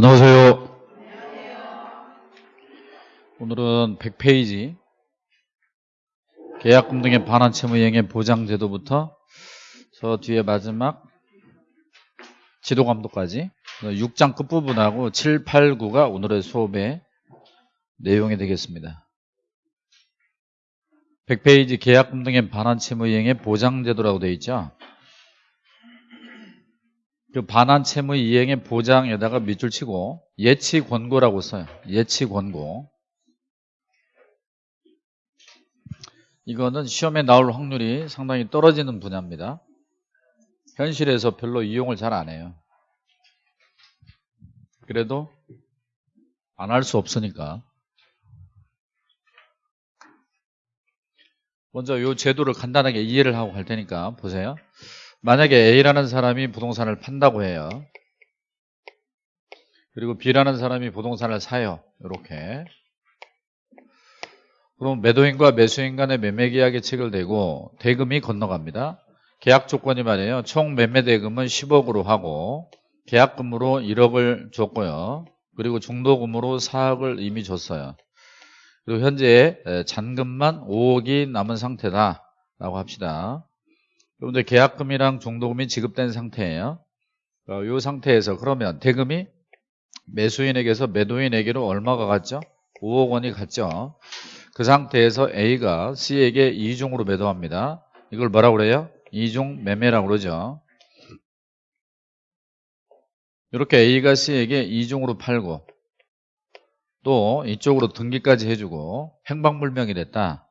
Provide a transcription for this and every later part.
안녕하세요. 오늘은 100페이지 계약금 등의 반환 채무 이행의 보장 제도부터 저 뒤에 마지막 지도 감독까지 6장 끝부분하고 7, 8, 9가 오늘의 수업의 내용이 되겠습니다. 100페이지 계약금 등의 반환 채무 이행의 보장 제도라고 되어 있죠. 그 반환 채무 이행의 보장에다가 밑줄 치고 예치 권고라고 써요. 예치 권고. 이거는 시험에 나올 확률이 상당히 떨어지는 분야입니다. 현실에서 별로 이용을 잘 안 해요. 그래도 안 할 수 없으니까. 먼저 이 제도를 간단하게 이해를 하고 갈 테니까 보세요. 만약에 A라는 사람이 부동산을 판다고 해요. 그리고 B라는 사람이 부동산을 사요. 이렇게. 그럼 매도인과 매수인 간의 매매 계약이 체결되고 대금이 건너갑니다. 계약 조건이 말이에요. 총 매매 대금은 10억으로 하고 계약금으로 1억을 줬고요. 그리고 중도금으로 4억을 이미 줬어요. 그리고 현재 잔금만 5억이 남은 상태다라고 합시다. 여러분들 계약금이랑 중도금이 지급된 상태예요. 어, 이 상태에서 그러면 대금이 매수인에게서 매도인에게로 얼마가 갔죠? 5억 원이 갔죠. 그 상태에서 A가 C에게 2중으로 매도합니다. 이걸 뭐라고 그래요? 2중 매매라고 그러죠. 이렇게 A가 C에게 2중으로 팔고 또 이쪽으로 등기까지 해주고 행방불명이 됐다.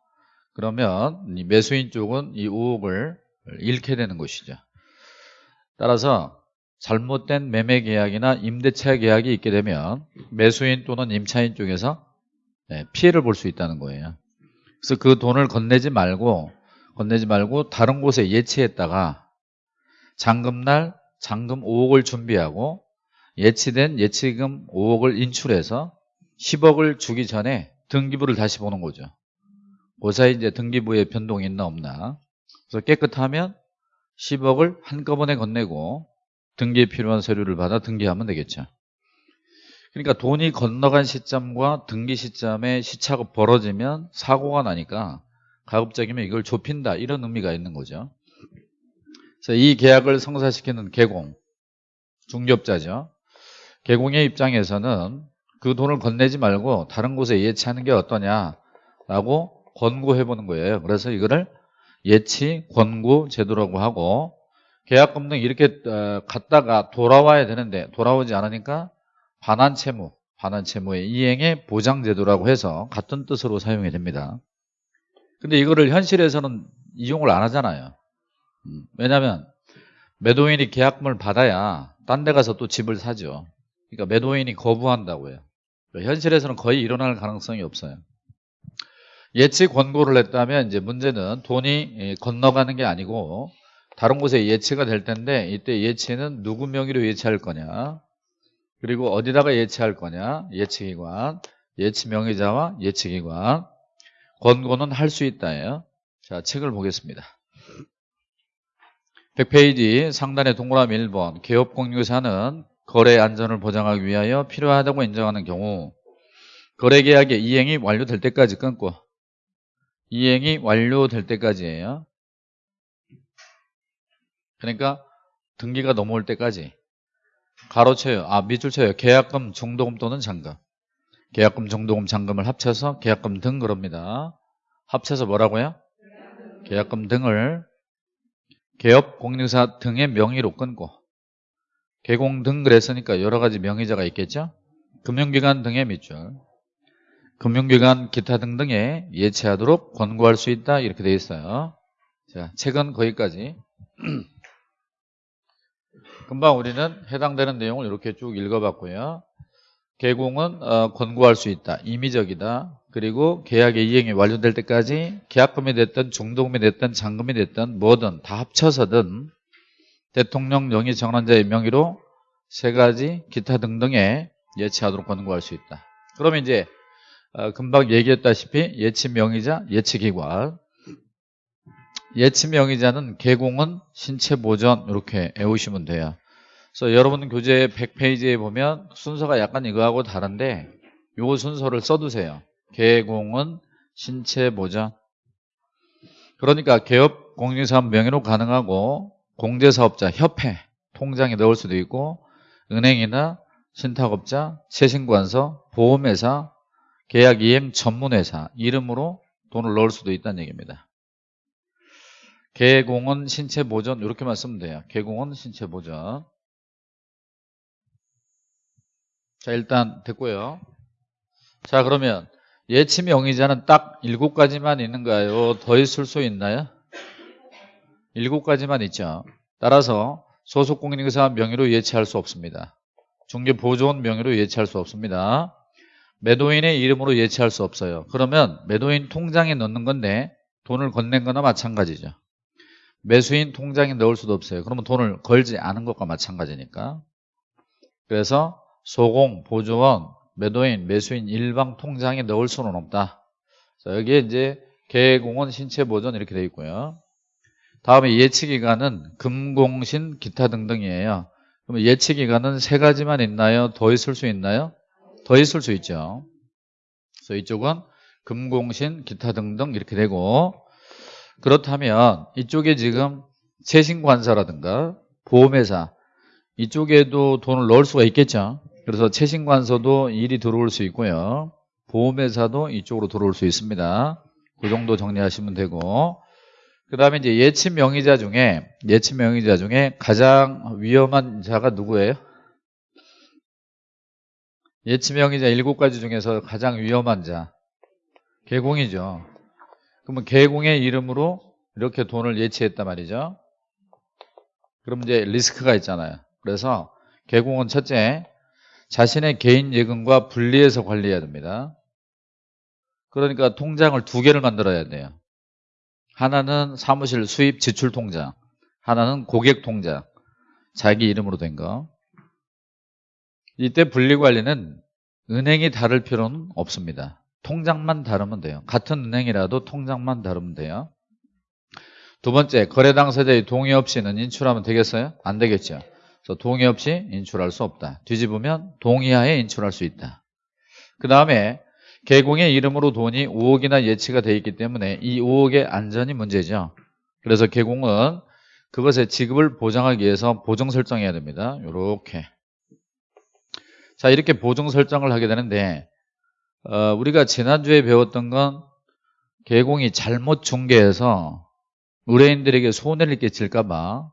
그러면 매수인 쪽은 이 5억을 잃게 되는 것이죠. 따라서 잘못된 매매 계약이나 임대차 계약이 있게 되면 매수인 또는 임차인 쪽에서 네, 피해를 볼 수 있다는 거예요. 그래서 그 돈을 건네지 말고 건네지 말고 다른 곳에 예치했다가 잔금날 잔금 5억을 준비하고 예치된 예치금 5억을 인출해서 10억을 주기 전에 등기부를 다시 보는 거죠. 그 사이 이제 등기부에 변동이 있나 없나 그래서 깨끗하면 10억을 한꺼번에 건네고 등기에 필요한 서류를 받아 등기하면 되겠죠. 그러니까 돈이 건너간 시점과 등기 시점에 시차가 벌어지면 사고가 나니까 가급적이면 이걸 좁힌다 이런 의미가 있는 거죠. 그래서 이 계약을 성사시키는 개공, 중개업자죠. 개공의 입장에서는 그 돈을 건네지 말고 다른 곳에 예치하는 게 어떠냐라고 권고해 보는 거예요. 그래서 이거를 예치, 권고 제도라고 하고 계약금 등 이렇게 어, 갔다가 돌아와야 되는데 돌아오지 않으니까 반환 채무, 반환 채무의 이행의 보장 제도라고 해서 같은 뜻으로 사용이 됩니다. 근데 이거를 현실에서는 이용을 안 하잖아요. 음, 왜냐하면 매도인이 계약금을 받아야 딴 데 가서 또 집을 사죠. 그러니까 매도인이 거부한다고요. 현실에서는 거의 일어날 가능성이 없어요. 예치 권고를 했다면 이제 문제는 돈이 예, 건너가는 게 아니고 다른 곳에 예치가 될 텐데 이때 예치는 누구 명의로 예치할 거냐? 그리고 어디다가 예치할 거냐? 예치기관 예치 명의자와 예치기관. 권고는 할 수 있다예요 자 책을 보겠습니다. 100페이지 상단의 동그라미 1번. 개업공유사는 거래 안전을 보장하기 위하여 필요하다고 인정하는 경우 거래계약의 이행이 완료될 때까지 끊고 이행이 완료될 때까지예요. 그러니까 등기가 넘어올 때까지 가로쳐요. 아 밑줄 쳐요. 계약금, 중도금 또는 잔금. 계약금, 중도금, 잔금을 합쳐서 계약금 등 그럽니다. 합쳐서 뭐라고요? 계약금 등을 개업 공유사 등의 명의로 끊고 개공 등 그랬으니까 여러 가지 명의자가 있겠죠? 금융기관 등의 밑줄 금융기관 기타 등등에 예치하도록 권고할 수 있다. 이렇게 되어 있어요. 자 책은 거기까지. 금방 우리는 해당되는 내용을 이렇게 쭉 읽어봤고요. 개공은 어, 권고할 수 있다. 임의적이다. 그리고 계약의 이행이 완료될 때까지 계약금이 됐든 중도금이 됐든 잔금이 됐든 뭐든 다 합쳐서든 대통령 영의 정원자의 명의로 세 가지 기타 등등에 예치하도록 권고할 수 있다. 그러면 이제 어, 금방 얘기했다시피 예치 명의자, 예치 기관. 예치 명의자는 개공은 신체 보전 이렇게 외우시면 돼요. 그래서 여러분 교재 100페이지에 보면 순서가 약간 이거하고 다른데 요 순서를 써두세요. 개공은 신체 보전. 그러니까 개업 공인사업 명의로 가능하고 공제사업자 협회 통장에 넣을 수도 있고 은행이나 신탁업자, 세신관서, 보험회사, 계약 이행 전문회사 이름으로 돈을 넣을 수도 있다는 얘기입니다. 개공은 신체 보전 이렇게만 쓰면 돼요. 개공은 신체 보전. 자 일단 됐고요. 자 그러면 예치 명의자는 딱 일곱 가지만 있는가요? 더 있을 수 있나요? 일곱 가지만 있죠. 따라서 소속 공인중개사 명의로 예치할 수 없습니다. 중개보조원 명의로 예치할 수 없습니다. 매도인의 이름으로 예치할 수 없어요. 그러면 매도인 통장에 넣는 건데 돈을 건넨 거나 마찬가지죠. 매수인 통장에 넣을 수도 없어요. 그러면 돈을 걸지 않은 것과 마찬가지니까. 그래서 소공, 보조원, 매도인, 매수인 일방 통장에 넣을 수는 없다. 자, 여기에 이제 개공원 신체 보전 이렇게 되어 있고요. 다음에 예치기간은 금공신 기타 등등이에요. 그러면 예치기간은 세 가지만 있나요? 더 있을 수 있나요? 더 있을 수 있죠. 그래서 이쪽은 금공신 기타 등등 이렇게 되고 그렇다면 이쪽에 지금 최신관사라든가 보험회사 이쪽에도 돈을 넣을 수가 있겠죠. 그래서 최신관서도 일이 들어올 수 있고요. 보험회사도 이쪽으로 들어올 수 있습니다. 그 정도 정리하시면 되고 그 다음에 이제 예치 명의자 중에 예치 명의자 중에 가장 위험한 자가 누구예요? 예치 명의자 일곱 가지 중에서 가장 위험한 자 개공이죠. 그러면 개공의 이름으로 이렇게 돈을 예치했단 말이죠. 그럼 이제 리스크가 있잖아요. 그래서 개공은 첫째 자신의 개인 예금과 분리해서 관리해야 됩니다. 그러니까 통장을 두 개를 만들어야 돼요. 하나는 사무실 수입 지출 통장, 하나는 고객 통장, 자기 이름으로 된 거. 이때 분리관리는 은행이 다를 필요는 없습니다. 통장만 다르면 돼요. 같은 은행이라도 통장만 다르면 돼요. 두 번째, 거래 당사자의 동의 없이는 인출하면 되겠어요? 안 되겠죠. 그래서 동의 없이 인출할 수 없다. 뒤집으면 동의하에 인출할 수 있다. 그 다음에 개공의 이름으로 돈이 5억이나 예치가 되어 있기 때문에 이 5억의 안전이 문제죠. 그래서 개공은 그것의 지급을 보장하기 위해서 보정 설정해야 됩니다. 이렇게. 자 이렇게 보정 설정을 하게 되는데 어, 우리가 지난주에 배웠던 건 개공이 잘못 중개해서 의뢰인들에게 손해를 끼칠까 봐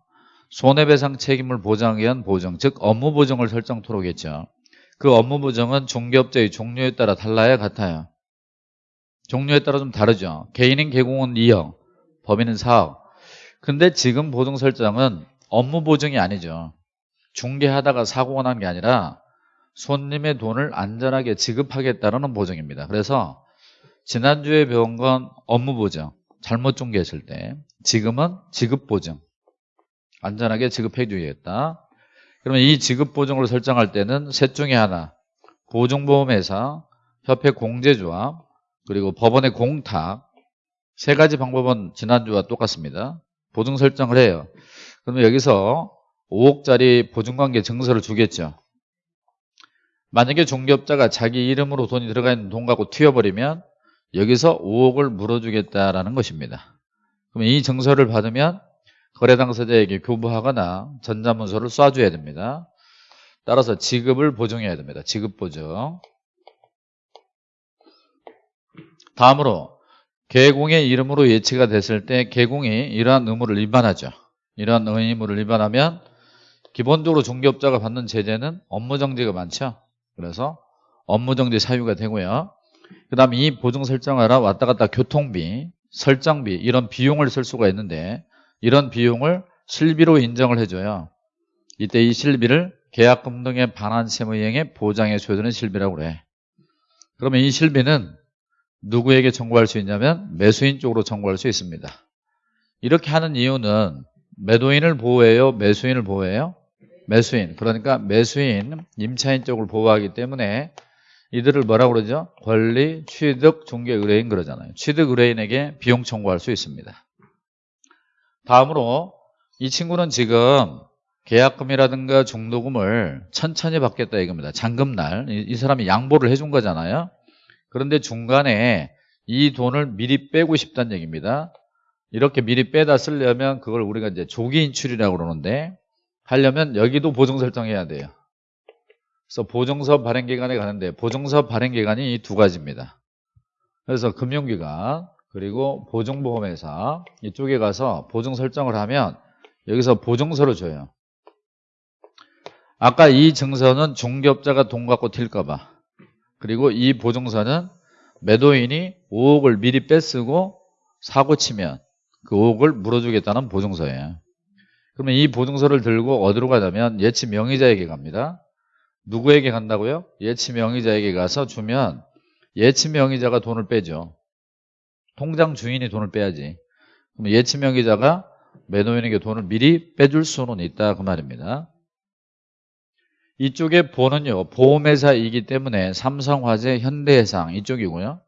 손해배상 책임을 보장하기 위한 보정 즉 업무 보정을 설정토록 했죠. 그 업무 보정은 중개업자의 종류에 따라 달라야 같아요. 종류에 따라 좀 다르죠. 개인인 개공은 2억, 법인은 4억. 근데 지금 보증 설정은 업무 보증이 아니죠. 중개하다가 사고가 난 게 아니라 손님의 돈을 안전하게 지급하겠다는 보증입니다. 그래서 지난주에 배운 건 업무 보증, 잘못 중개했을 때 지금은 지급 보증, 안전하게 지급해 주겠다. 그러면 이 지급 보증을 설정할 때는 셋 중에 하나 보증보험회사, 협회 공제조합, 그리고 법원의 공탁 세 가지 방법은 지난주와 똑같습니다. 보증 설정을 해요. 그러면 여기서 5억짜리 보증관계 증서를 주겠죠. 만약에 중개업자가 자기 이름으로 돈이 들어가 있는 돈 갖고 튀어버리면 여기서 5억을 물어주겠다라는 것입니다. 그럼 이 증서를 받으면 거래 당사자에게 교부하거나 전자문서를 쏴줘야 됩니다. 따라서 지급을 보증해야 됩니다. 지급 보증. 다음으로 개공의 이름으로 예치가 됐을 때 개공이 이러한 의무를 위반하죠. 이러한 의무를 위반하면 기본적으로 중개업자가 받는 제재는 업무정지가 많죠. 그래서 업무정지 사유가 되고요. 그 다음에 이 보증 설정하라 왔다 갔다 교통비, 설정비 이런 비용을 쓸 수가 있는데 이런 비용을 실비로 인정을 해줘요. 이때 이 실비를 계약금 등의 반환세무이행에 보장해 줘야 되는 실비라고 그래. 그러면 이 실비는 누구에게 청구할 수 있냐면 매수인 쪽으로 청구할 수 있습니다. 이렇게 하는 이유는 매도인을 보호해요? 매수인을 보호해요? 매수인. 그러니까 매수인, 임차인 쪽을 보호하기 때문에 이들을 뭐라고 그러죠? 권리, 취득, 중개, 의뢰인 그러잖아요. 취득 의뢰인에게 비용 청구할 수 있습니다. 다음으로 이 친구는 지금 계약금이라든가 중도금을 천천히 받겠다 이겁니다. 잔금날 이, 이 사람이 양보를 해준 거잖아요. 그런데 중간에 이 돈을 미리 빼고 싶다는 얘기입니다. 이렇게 미리 빼다 쓰려면 그걸 우리가 이제 조기 인출이라고 그러는데 하려면 여기도 보증 설정해야 돼요. 그래서 보증서 발행 기간에 가는데 보증서 발행 기간이 이 두 가지입니다. 그래서 금융기관 그리고 보증보험회사 이쪽에 가서 보증 설정을 하면 여기서 보증서를 줘요. 아까 이 증서는 중개업자가 돈 갖고 튈까봐 그리고 이 보증서는 매도인이 5억을 미리 뺏쓰고 사고 치면 그 5억을 물어주겠다는 보증서예요. 그러면 이 보증서를 들고 어디로 가냐면 예치 명의자에게 갑니다. 누구에게 간다고요? 예치 명의자에게 가서 주면 예치 명의자가 돈을 빼죠. 통장 주인이 돈을 빼야지. 그럼 예치 명의자가 매도인에게 돈을 미리 빼줄 수는 있다 그 말입니다. 이쪽에 보는요 보험회사이기 때문에 삼성화재, 현대해상 이쪽이고요.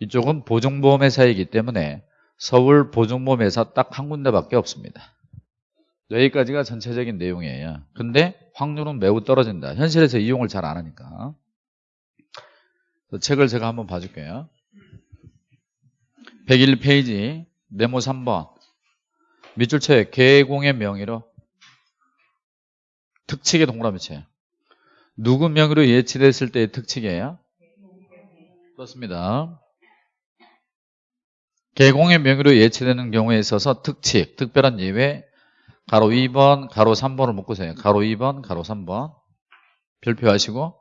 이쪽은 보증보험회사이기 때문에 서울 보증보험회사 딱 한 군데밖에 없습니다. 여기까지가 전체적인 내용이에요. 근데 확률은 매우 떨어진다. 현실에서 이용을 잘 안 하니까. 책을 제가 한번 봐줄게요. 101페이지 네모 3번 밑줄체 개공의 명의로 특칙의 동그라미체 누구 명의로 예치됐을 때의 특칙이에요? 그렇습니다. 개공의 명의로 예치되는 경우에 있어서 특칙, 특별한 예외 가로 2번, 가로 3번을 묶으세요. 가로 2번, 가로 3번. 별표하시고.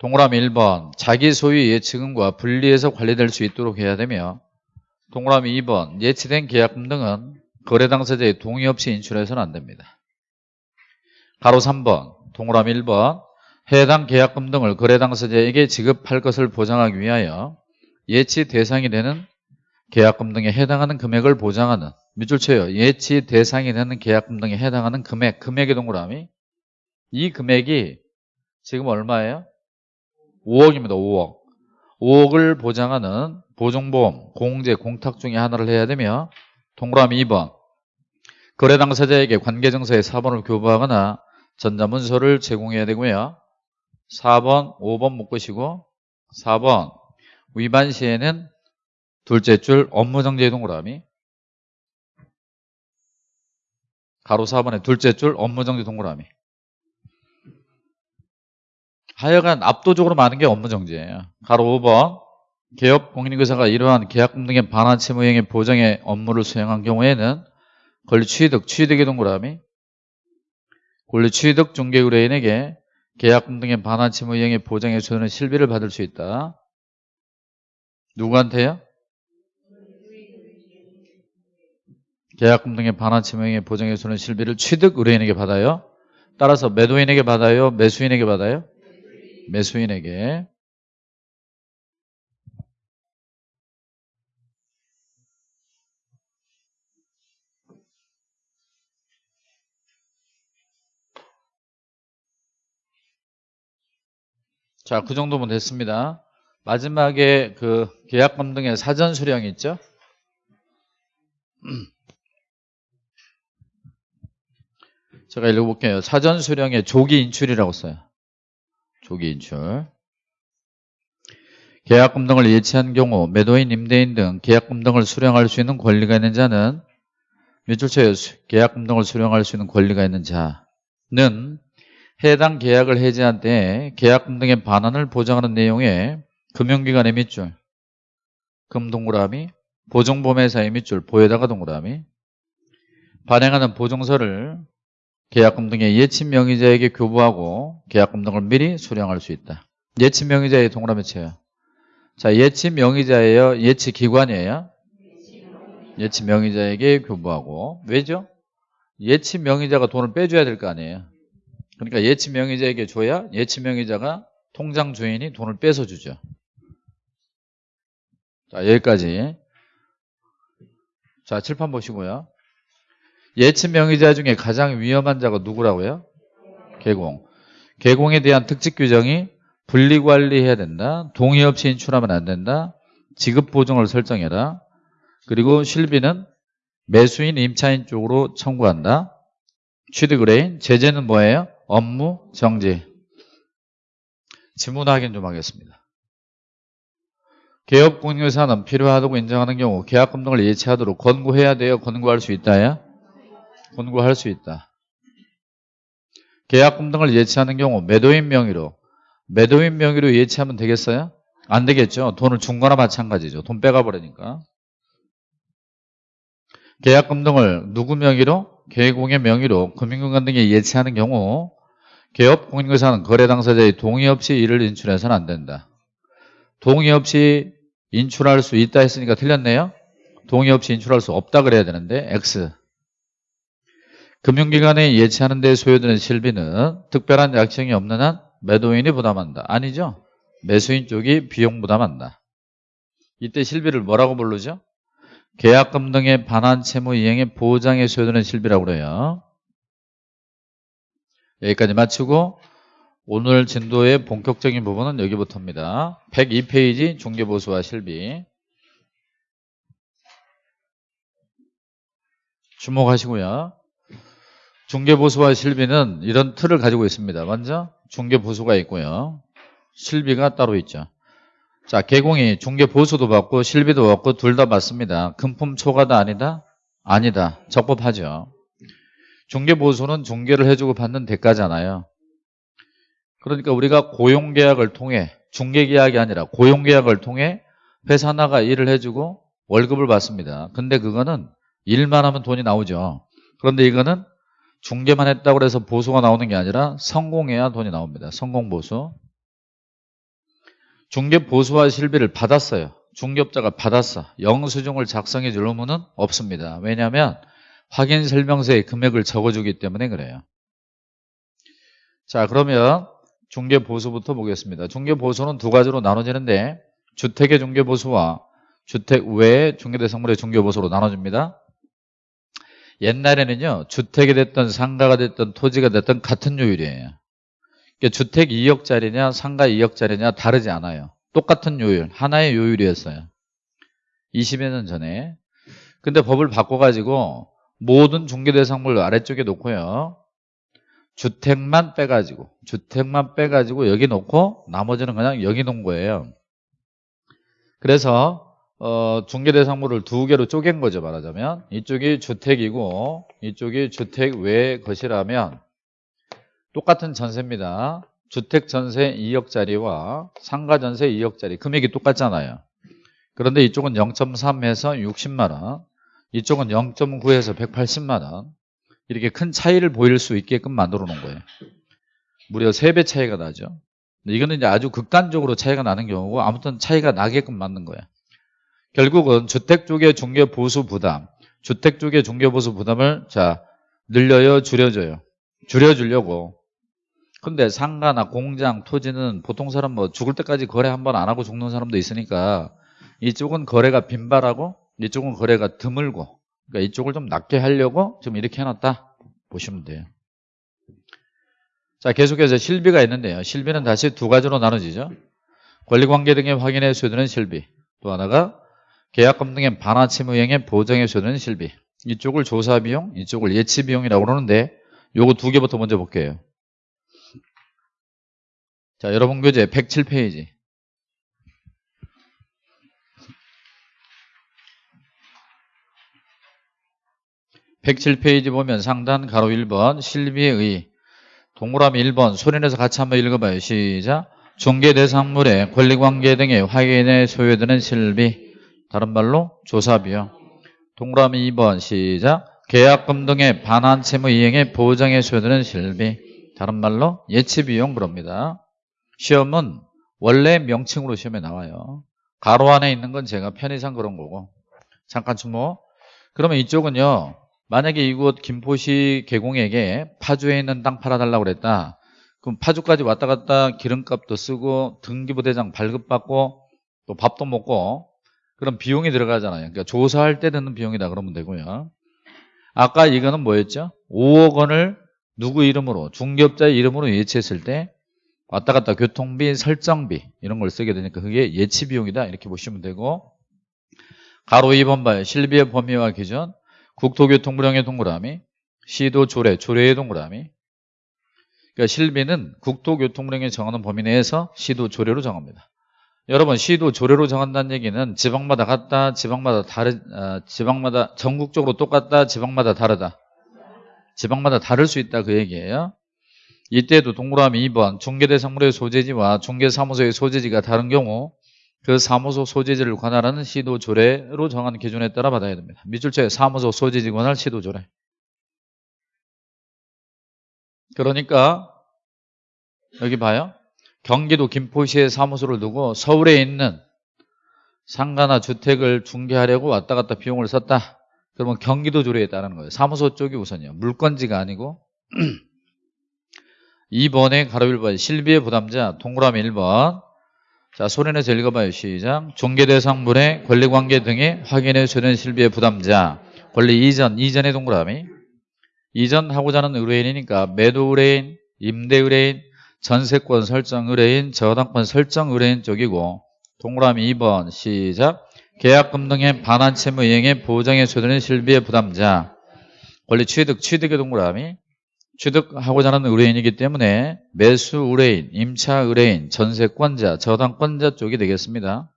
동그라미 1번. 자기 소유 예치금과 분리해서 관리될 수 있도록 해야 되며 동그라미 2번. 예치된 계약금 등은 거래 당사자의 동의 없이 인출해서는 안 됩니다. 가로 3번. 동그라미 1번. 해당 계약금 등을 거래 당사자에게 지급할 것을 보장하기 위하여 예치 대상이 되는 계약금 등에 해당하는 금액을 보장하는 밑줄 쳐요. 예치 대상이 되는 계약금 등에 해당하는 금액, 금액의 동그라미 이 금액이 지금 얼마예요? 5억입니다. 5억 5억을 보장하는 보증보험, 공제, 공탁 중에 하나를 해야 되며 동그라미 2번 거래 당사자에게 관계증서의 4번을 교부하거나 전자문서를 제공해야 되고요. 4번, 5번 묶으시고 4번 위반 시에는 둘째 줄 업무정지 동그라미 가로 4번에 둘째 줄 업무정지 동그라미 하여간 압도적으로 많은 게 업무정지예요. 가로 5번 개업 공인인사가 이러한 계약금 등의 반환 채무 행위 보정의 업무를 수행한 경우에는 권리 취득, 취득의 동그라미 권리 취득 중개 의뢰인에게 계약금 등의 반환 채무 이행의 보장에 주는 실비를 받을 수 있다. 누구한테요? 계약금 등의 반환 채무 이행의 보장에 주는 실비를 취득 의뢰인에게 받아요. 따라서 매도인에게 받아요? 매수인에게 받아요? 매수인에게. 자, 그 정도면 됐습니다. 마지막에 그 계약금 등의 사전 수령 있죠? 제가 읽어볼게요. 사전 수령의 조기 인출이라고 써요. 조기 인출. 계약금 등을 예치한 경우 매도인, 임대인 등 계약금 등을 수령할 수 있는 권리가 있는 자는 밑줄쳐요. 계약금 등을 수령할 수 있는 권리가 있는 자는 해당 계약을 해지한 때 계약금 등의 반환을 보장하는 내용의 금융기관의 밑줄 금동그라미 보증보험회사의 밑줄 보에다가 동그라미 발행하는 보증서를 계약금 등의 예친 명의자에게 교부하고 계약금 등을 미리 수령할 수 있다. 예친 명의자의 동그라미 쳐요. 자, 예친 명의자예요? 예치 기관이에요? 예치 명의자에게 교부하고 왜죠? 예치 명의자가 돈을 빼줘야 될 거 아니에요. 그러니까 예치 명의자에게 줘야 예치 명의자가 통장 주인이 돈을 빼서 주죠. 자, 여기까지. 자, 칠판 보시고요. 예치 명의자 중에 가장 위험한 자가 누구라고요? 개공. 개공에 대한 특직 규정이 분리관리해야 된다. 동의 없이 인출하면 안 된다. 지급 보증을 설정해라. 그리고 실비는 매수인 임차인 쪽으로 청구한다. 취득 의뢰인, 제재는 뭐예요? 업무 정지. 지문 확인 좀 하겠습니다. 개업 공유사는 필요하다고 인정하는 경우 계약금 등을 예치하도록 권고해야 돼요? 권고할 수 있다야? 권고할 수 있다. 계약금 등을 예치하는 경우 매도인 명의로 매도인 명의로 예치하면 되겠어요? 안 되겠죠. 돈을 준 거나 마찬가지죠. 돈 빼가 버리니까. 계약금 등을 누구 명의로? 계공의 명의로 금융기관 등에 예치하는 경우 개업 공인거사는 거래 당사자의 동의 없이 이를 인출해서는 안 된다. 동의 없이 인출할 수 있다 했으니까 틀렸네요. 동의 없이 인출할 수 없다 그래야 되는데 X. 금융기관에 예치하는 데 소요되는 실비는 특별한 약정이 없는 한 매도인이 부담한다. 아니죠. 매수인 쪽이 비용 부담한다. 이때 실비를 뭐라고 부르죠? 계약금 등의 반환 채무 이행의 보장에 소요되는 실비라고 그래요. 여기까지 마치고 오늘 진도의 본격적인 부분은 여기부터입니다. 102페이지 중개보수와 실비 주목하시고요. 중개보수와 실비는 이런 틀을 가지고 있습니다. 먼저 중개보수가 있고요. 실비가 따로 있죠. 자, 개공이 중개보수도 받고 실비도 받고 둘 다 받습니다. 금품 초과다 아니다? 아니다. 적법하죠. 중개보수는 중개를 해주고 받는 대가잖아요. 그러니까 우리가 고용계약을 통해 중개계약이 아니라 고용계약을 통해 회사 하나가 일을 해주고 월급을 받습니다. 근데 그거는 일만 하면 돈이 나오죠. 그런데 이거는 중개만 했다고 해서 보수가 나오는 게 아니라 성공해야 돈이 나옵니다. 성공 보수. 중개 보수와 실비를 받았어요. 중개업자가 받았어. 영수증을 작성해 줄 의무는 없습니다. 왜냐하면 확인 설명서에 금액을 적어주기 때문에 그래요. 자 그러면 중개 보수부터 보겠습니다. 중개 보수는 두 가지로 나눠지는데 주택의 중개 보수와 주택 외의 중개대상물의 중개 보수로 나눠집니다. 옛날에는요 주택이 됐든 상가가 됐든 토지가 됐든 같은 요율이에요. 그러니까 주택 2억짜리냐 상가 2억짜리냐 다르지 않아요. 똑같은 요율 하나의 요율이었어요. 20여 년 전에 근데 법을 바꿔가지고 모든 중개대상물 아래쪽에 놓고요. 주택만 빼가지고 주택만 빼가지고 여기 놓고 나머지는 그냥 여기 놓은 거예요. 그래서 어, 중개대 상물을 두 개로 쪼갠 거죠 말하자면 이쪽이 주택이고 이쪽이 주택 외 것이라면 똑같은 전세입니다. 주택 전세 2억짜리와 상가 전세 2억짜리 금액이 똑같잖아요. 그런데 이쪽은 0.3에서 60만원 이쪽은 0.9에서 180만원 이렇게 큰 차이를 보일 수 있게끔 만들어 놓은 거예요 무려 3배 차이가 나죠 이거는 이제 아주 극단적으로 차이가 나는 경우고 아무튼 차이가 나게끔 만든 거예요 결국은 주택 쪽의 중개 보수 부담 주택 쪽의 중개 보수 부담을 자 늘려요 줄여줘요. 줄여주려고. 근데 상가나 공장 토지는 보통 사람 뭐 죽을 때까지 거래 한 번 안 하고 죽는 사람도 있으니까 이쪽은 거래가 빈발하고 이쪽은 거래가 드물고 그러니까 이쪽을 좀 낮게 하려고 좀 이렇게 해놨다 보시면 돼요. 자 계속해서 실비가 있는데요. 실비는 다시 두 가지로 나눠지죠. 권리관계 등의 확인에 수요되는 실비 또 하나가 계약금 등의 반환채무행의 보정에 수요되는 실비. 이쪽을 조사 비용 이쪽을 예치 비용이라고 그러는데 요거 두 개부터 먼저 볼게요. 자 여러분 교재 107페이지. 107페이지 보면 상단 가로 1번 실비의 동그라미 1번 소리내서 같이 한번 읽어봐요. 시작. 중개 대상물의 권리관계 등의 확인에 소요되는 실비 다른 말로 조사비요. 동그라미 2번 시작. 계약금 등의 반환 채무 이행에 보장에 소요되는 실비 다른 말로 예치비용 그럽니다. 시험은 원래 명칭으로 시험에 나와요. 가로 안에 있는 건 제가 편의상 그런 거고 잠깐 주목 그러면 이쪽은요 만약에 이곳 김포시 개공에게 파주에 있는 땅 팔아달라고 그랬다. 그럼 파주까지 왔다 갔다 기름값도 쓰고 등기부대장 발급받고 또 밥도 먹고 그런 비용이 들어가잖아요. 그러니까 조사할 때 드는 비용이다 그러면 되고요. 아까 이거는 뭐였죠? 5억 원을 누구 이름으로 중개업자의 이름으로 예치했을 때 왔다 갔다 교통비, 설정비 이런 걸 쓰게 되니까 그게 예치 비용이다 이렇게 보시면 되고 가로 2번 봐요. 실비의 범위와 기준 국토교통부령의 동그라미 시도 조례, 조례의 동그라미. 그러니까 실비는 국토교통부령이 정하는 범위 내에서 시도 조례로 정합니다. 여러분 시도 조례로 정한다는 얘기는 지방마다 같다, 지방마다 다르, 어, 지방마다 전국적으로 똑같다, 지방마다 다르다. 지방마다 다를 수 있다 그 얘기예요. 이때도 동그라미 2번 중개대상물의 소재지와 중개사무소의 소재지가 다른 경우 그 사무소 소재지를 관할하는 시도 조례로 정한 기준에 따라 받아야 됩니다. 밑줄째 사무소 소재지 관할 시도 조례. 그러니까 여기 봐요. 경기도 김포시에 사무소를 두고 서울에 있는 상가나 주택을 중개하려고 왔다 갔다 비용을 썼다. 그러면 경기도 조례에 따르는 거예요. 사무소 쪽이 우선이요. 물건지가 아니고 2번에 가로 1번 실비의 부담자 동그라미 1번 자 소리내서 읽어봐요. 시작 중개대상물의 권리관계 등의 확인에 소된 실비의 부담자 권리 이전 이전의 동그라미 이전하고자 하는 의뢰인이니까 매도 의뢰인 임대 의뢰인 전세권 설정 의뢰인 저당권 설정 의뢰인 쪽이고 동그라미 2번 시작. 계약금 등의 반환 채무 이행에 보장에 소되는 실비의 부담자. 권리 취득 취득의 동그라미. 취득하고자 하는 의뢰인이기 때문에 매수 의뢰인, 임차 의뢰인, 전세권자, 저당권자 쪽이 되겠습니다.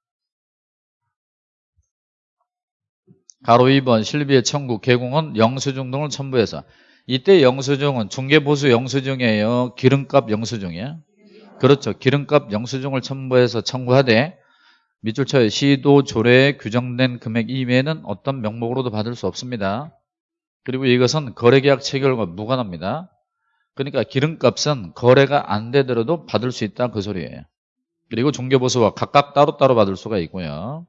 가로 2번 실비의 청구 개공은 영수증 등을 첨부해서 이때 영수증은 중개보수 영수증이에요. 기름값 영수증이야. 그렇죠. 기름값 영수증을 첨부해서 청구하되 밑줄 쳐요. 시도 조례에 규정된 금액 이외에는 어떤 명목으로도 받을 수 없습니다. 그리고 이것은 거래계약 체결과 무관합니다. 그러니까 기름값은 거래가 안 되더라도 받을 수 있다 그 소리예요. 그리고 중개보수와 각각 따로따로 받을 수가 있고요.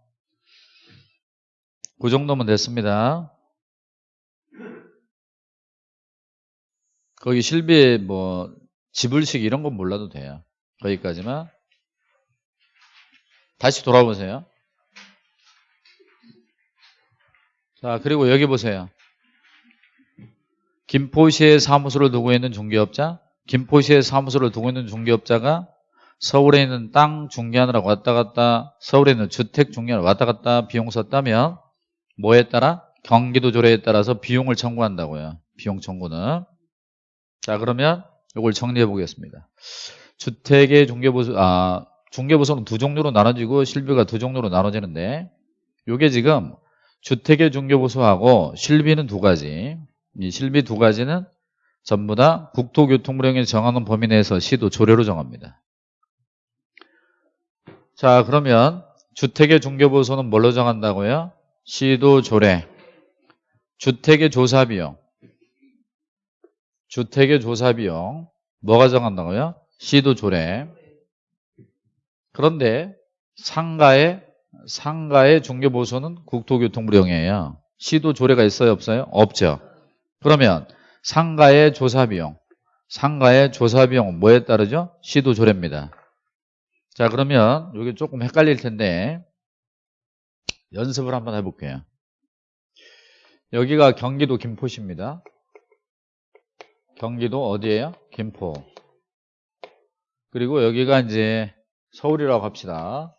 그 정도면 됐습니다. 거기 실비에 뭐 지불식 이런 건 몰라도 돼요. 거기까지만. 다시 돌아보세요. 자, 그리고 여기 보세요. 김포시에 사무소를 두고 있는 중개업자, 김포시에 사무소를 두고 있는 중개업자가 서울에 있는 땅 중개하느라 왔다 갔다, 서울에 있는 주택 중개하느라 왔다 갔다 비용 썼다면 뭐에 따라? 경기도 조례에 따라서 비용을 청구한다고요. 비용 청구는. 자, 그러면 이걸 정리해 보겠습니다. 주택의 중개보수, 아, 중개보수는 두 종류로 나눠지고 실비가 두 종류로 나눠지는데 이게 지금 주택의 중개보수하고 실비는 두 가지. 이 실비 두 가지는 전부 다 국토교통부령이 정하는 범위 내에서 시도 조례로 정합니다. 자 그러면 주택의 중개보수는 뭘로 정한다고요? 시도 조례 주택의 조사비용 주택의 조사비용 뭐가 정한다고요? 시도 조례 그런데 상가의 상가의 중개보수는 국토교통부령이에요 시도 조례가 있어요 없어요? 없죠 그러면 상가의 조사비용, 상가의 조사비용은 뭐에 따르죠? 시도 조례입니다. 자 그러면 여기 조금 헷갈릴 텐데 연습을 한번 해볼게요. 여기가 경기도 김포시입니다. 경기도 어디예요? 김포. 그리고 여기가 이제 서울이라고 합시다.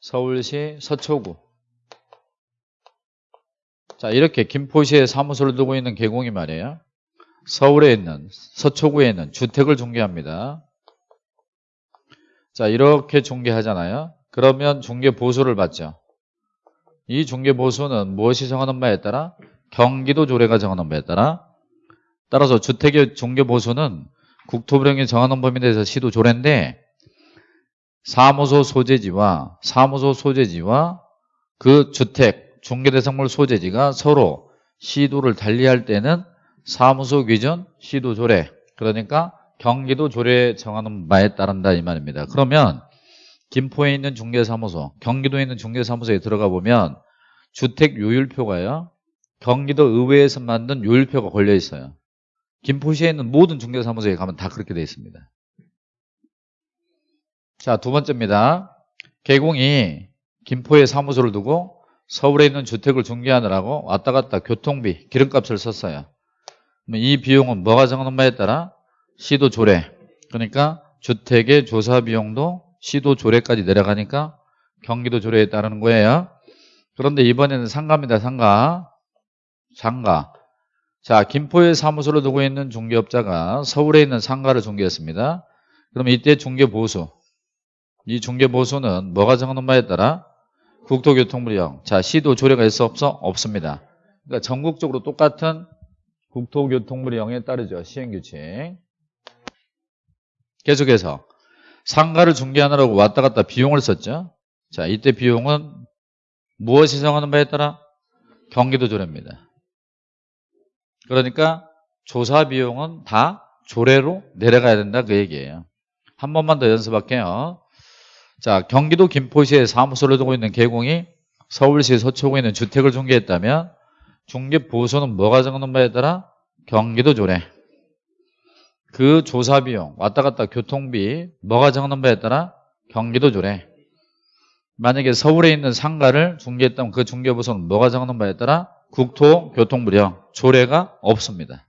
서울시 서초구. 자 이렇게 김포시에 사무소를 두고 있는 개공이 말이에요. 서울에 있는 서초구에 있는 주택을 중개합니다. 자 이렇게 중개하잖아요. 그러면 중개보수를 받죠. 이 중개보수는 무엇이 정하는 바에 따라? 경기도 조례가 정하는 바에 따라 따라서 주택의 중개보수는 국토부령이 정하는 범위 내에서 시도 조례인데 사무소 소재지와 사무소 소재지와 그 주택 중개대상물 소재지가 서로 시도를 달리할 때는 사무소 기준 시도 조례 그러니까 경기도 조례 정하는 바에 따른다 이 말입니다. 그러면 김포에 있는 중개사무소, 경기도에 있는 중개사무소에 들어가 보면 주택 요율표가요. 경기도 의회에서 만든 요율표가 걸려 있어요. 김포시에 있는 모든 중개사무소에 가면 다 그렇게 되어 있습니다. 자, 두 번째입니다. 개공이 김포에 사무소를 두고 서울에 있는 주택을 중개하느라고 왔다 갔다 교통비, 기름값을 썼어요. 이 비용은 뭐가 정하는 바에 따라 시도 조례. 그러니까 주택의 조사 비용도 시도 조례까지 내려가니까 경기도 조례에 따르는 거예요. 그런데 이번에는 상가입니다. 상가. 상가. 자, 김포에 사무소를 두고 있는 중개업자가 서울에 있는 상가를 중개했습니다. 그럼 이때 중개보수. 이 중개보수는 뭐가 정하는 바에 따라 국토교통부령. 자, 시도 조례가 있어 없어? 없습니다. 그러니까 전국적으로 똑같은 국토교통부령에 따르죠. 시행규칙. 계속해서 상가를 중개하느라고 왔다 갔다 비용을 썼죠. 자, 이때 비용은 무엇이 정하는 바에 따라 경기도 조례입니다. 그러니까 조사 비용은 다 조례로 내려가야 된다 그 얘기예요. 한 번만 더 연습할게요. 자, 경기도 김포시에 사무소를 두고 있는 개공이 서울시 서초구에 있는 주택을 중개했다면 중개 보수는 뭐가 정하는 바에 따라 경기도 조례. 그 조사 비용, 왔다 갔다 교통비 뭐가 정하는 바에 따라 경기도 조례. 만약에 서울에 있는 상가를 중개했다면 그 중개 보수는 뭐가 정하는 바에 따라 국토교통부령 조례가 없습니다.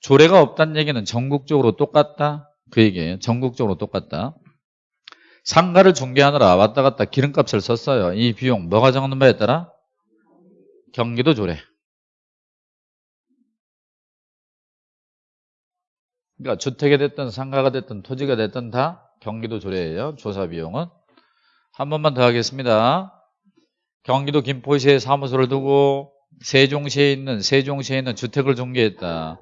조례가 없다는 얘기는 전국적으로 똑같다 그 얘기예요. 전국적으로 똑같다. 상가를 중개하느라 왔다 갔다 기름값을 썼어요. 이 비용 뭐가 정하는 바에 따라 경기도 조례. 그러니까 주택이 됐든 상가가 됐든 토지가 됐든 다 경기도 조례예요. 조사 비용은. 한 번만 더 하겠습니다. 경기도 김포시에 사무소를 두고 세종시에 있는 세종시에 있는 주택을 중개했다.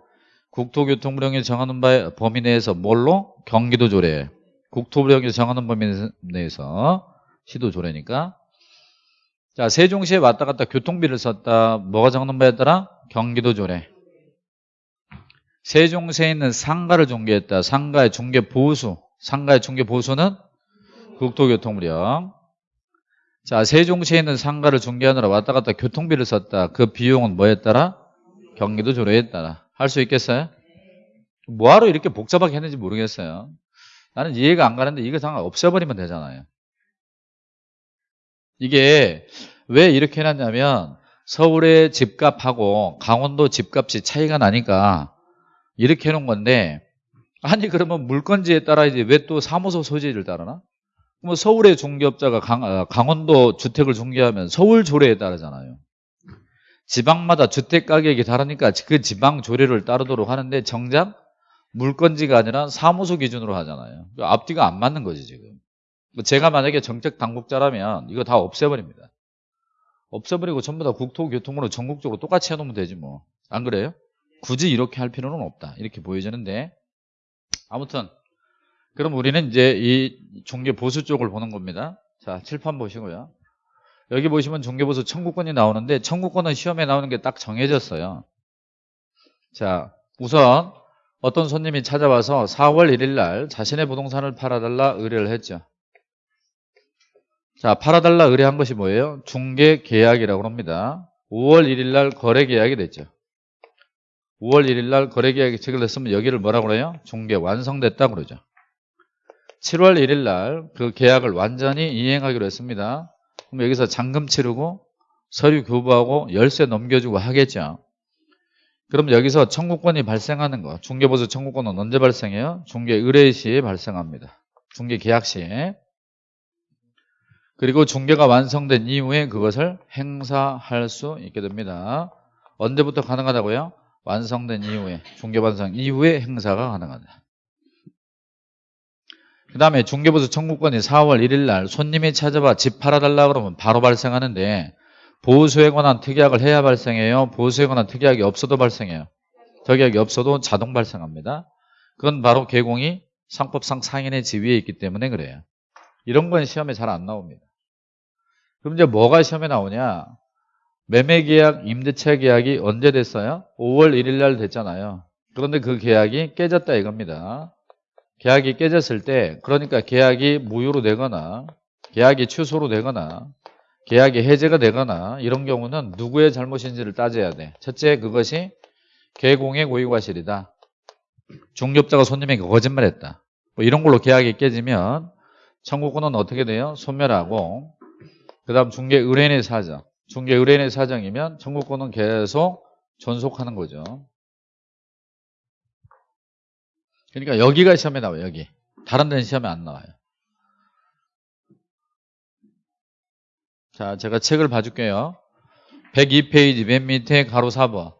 국토교통부령이 정하는 바의 범위 내에서 뭘로? 경기도 조례. 국토부령이 정하는 범위 내에서 시도 조례니까. 자, 세종시에 왔다 갔다 교통비를 썼다. 뭐가 정하는 바에 따라? 경기도 조례. 세종시에 있는 상가를 중개했다. 상가의 중개 보수. 상가의 중개 보수는 국토교통부령. 자, 세종시에 있는 상가를 중개하느라 왔다 갔다 교통비를 썼다. 그 비용은 뭐에 따라? 경기도 조례에 따라. 할 수 있겠어요? 뭐하러 이렇게 복잡하게 했는지 모르겠어요. 나는 이해가 안 가는데 이거 상관 없애버리면 되잖아요. 이게 왜 이렇게 해놨냐면 서울의 집값하고 강원도 집값이 차이가 나니까 이렇게 해놓은 건데 아니 그러면 물건지에 따라 이제 왜 또 사무소 소재를 따르나? 뭐 서울의 중개업자가 강, 아, 강원도 주택을 중개하면 서울 조례에 따르잖아요. 지방마다 주택 가격이 다르니까 그 지방 조례를 따르도록 하는데 정작 물건지가 아니라 사무소 기준으로 하잖아요. 앞뒤가 안 맞는 거지 지금. 제가 만약에 정책 당국자라면 이거 다 없애버립니다. 없애버리고 전부 다 국토교통으로 전국적으로 똑같이 해놓으면 되지 뭐. 안 그래요? 굳이 이렇게 할 필요는 없다. 이렇게 보여지는데 아무튼 그럼 우리는 이제 이 종교보수 쪽을 보는 겁니다. 자, 칠판 보시고요. 여기 보시면 종교보수 청구권이 나오는데 청구권은 시험에 나오는 게 딱 정해졌어요. 자, 우선 어떤 손님이 찾아와서 4월 1일 날 자신의 부동산을 팔아달라 의뢰를 했죠. 자, 팔아달라 의뢰한 것이 뭐예요? 중개 계약이라고 합니다. 5월 1일 날 거래 계약이 됐죠. 5월 1일 날 거래 계약이 체결됐으면 여기를 뭐라고 그래요? 중개 완성됐다 그러죠. 7월 1일 날 그 계약을 완전히 이행하기로 했습니다. 그럼 여기서 잔금 치르고 서류 교부하고 열쇠 넘겨주고 하겠죠. 그럼 여기서 청구권이 발생하는 거 중개보수 청구권은 언제 발생해요? 중개 의뢰 시에 발생합니다. 중개 계약 시에 그리고 중개가 완성된 이후에 그것을 행사할 수 있게 됩니다. 언제부터 가능하다고요? 완성된 이후에 중개 완성 이후에 행사가 가능하다. 그 다음에 중개보수 청구권이 4월 1일 날 손님이 찾아와 집 팔아달라 그러면 바로 발생하는데 보수에 관한 특약을 해야 발생해요. 보수에 관한 특약이 없어도 발생해요. 특약이 없어도 자동 발생합니다. 그건 바로 개공이 상법상 상인의 지위에 있기 때문에 그래요. 이런 건 시험에 잘 안 나옵니다. 그럼 이제 뭐가 시험에 나오냐? 매매계약, 임대차 계약이 언제 됐어요? 5월 1일 날 됐잖아요. 그런데 그 계약이 깨졌다 이겁니다. 계약이 깨졌을 때 그러니까 계약이 무효로 되거나 계약이 취소로 되거나 계약이 해제가 되거나 이런 경우는 누구의 잘못인지를 따져야 돼. 첫째 그것이 개공의 고의과실이다. 중개업자가 손님에게 거짓말했다. 뭐 이런 걸로 계약이 깨지면 청구권은 어떻게 돼요? 소멸하고 그 다음 중개 의뢰인의 사정 중개 의뢰인의 사정이면 청구권은 계속 존속하는 거죠. 그러니까 여기가 시험에 나와요. 여기. 다른 데는 시험에 안 나와요. 자, 제가 책을 봐줄게요. 102페이지 맨 밑에 가로 4번.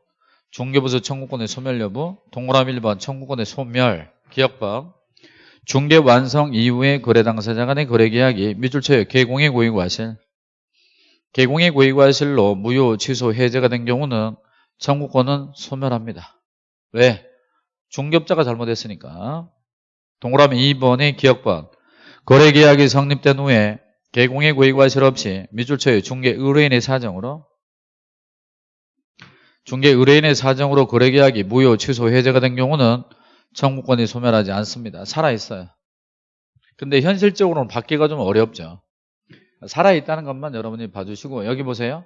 중개부서 청구권의 소멸 여부 동그라미 1번 청구권의 소멸 기억법 중개 완성 이후에 거래 당사자 간의 거래 계약이 밑줄 쳐요. 개공의 고의 과실 개공의 고의 과실로 무효 취소 해제가 된 경우는 청구권은 소멸합니다. 왜? 중개업자가 잘못했으니까 동그라미 2번의 기억번 거래 계약이 성립된 후에 개공의 고의 과 실 없이 밑줄 쳐요. 중개 의뢰인의 사정으로 중개 의뢰인의 사정으로 거래계약이 무효, 취소, 해제가 된 경우는 청구권이 소멸하지 않습니다. 살아있어요. 근데 현실적으로는 받기가 좀 어렵죠. 살아있다는 것만 여러분이 봐주시고 여기 보세요.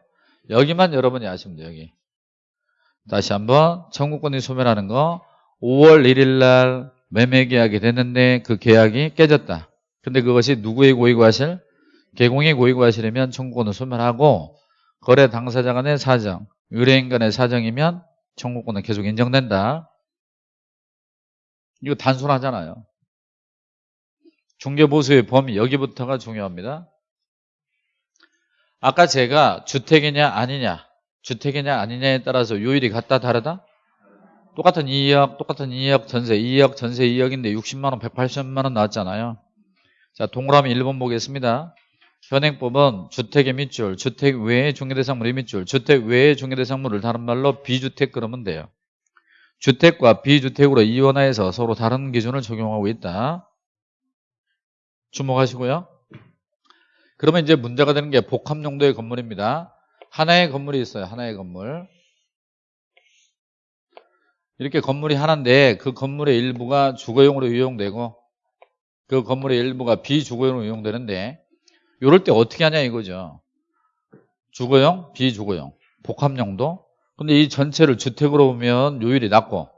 여기만 여러분이 아시면 돼요. 여기. 다시 한번 청구권이 소멸하는 거 5월 1일 날 매매 계약이 됐는데 그 계약이 깨졌다. 근데 그것이 누구의 고의과실? 개공의 고의과실이면 청구권을 소멸하고 거래 당사자 간의 사정, 의뢰인 간의 사정이면 청구권은 계속 인정된다. 이거 단순하잖아요. 중개보수의 범위 여기부터가 중요합니다. 아까 제가 주택이냐 아니냐 주택이냐 아니냐에 따라서 요일이 같다 다르다? 똑같은 2억 똑같은 2억 전세 2억 전세 2억인데 60만원 180만원 나왔잖아요. 자 동그라미 1번 보겠습니다. 현행법은 주택의 밑줄, 주택 외의 중개대상물의 밑줄, 주택 외의 중개대상물을 다른 말로 비주택 그러면 돼요. 주택과 비주택으로 이원화해서 서로 다른 기준을 적용하고 있다. 주목하시고요. 그러면 이제 문제가 되는 게 복합 용도의 건물입니다. 하나의 건물이 있어요. 하나의 건물. 이렇게 건물이 하나인데 그 건물의 일부가 주거용으로 이용되고 그 건물의 일부가 비주거용으로 이용되는데 이럴 때 어떻게 하냐 이거죠. 주거용, 비주거용, 복합용도. 근데 이 전체를 주택으로 보면 요율이 낮고